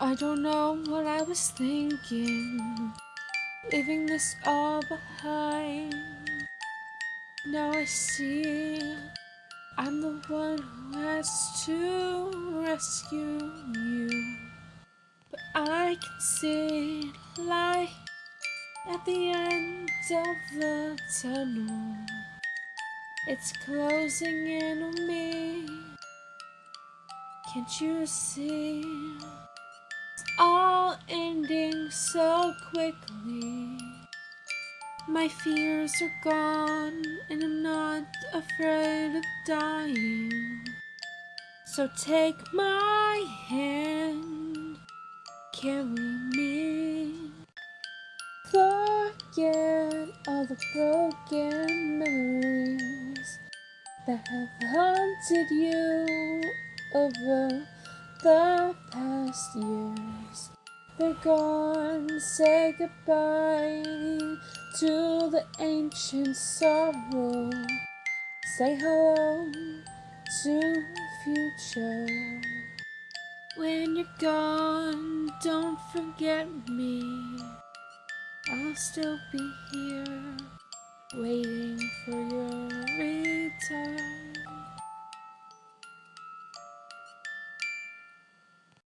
I don't know what I was thinking, leaving this all behind. Now I see I'm the one who has to rescue you. But I can see light at the end of the tunnel. It's closing in on me. Can't you see? All ending so quickly. My fears are gone, and I'm not afraid of dying. So take my hand, carry me. Forget all the broken memories that have haunted you over the past years. They're gone, say goodbye to the ancient sorrow. Say hello to future. When you're gone, don't forget me. I'll still be here, waiting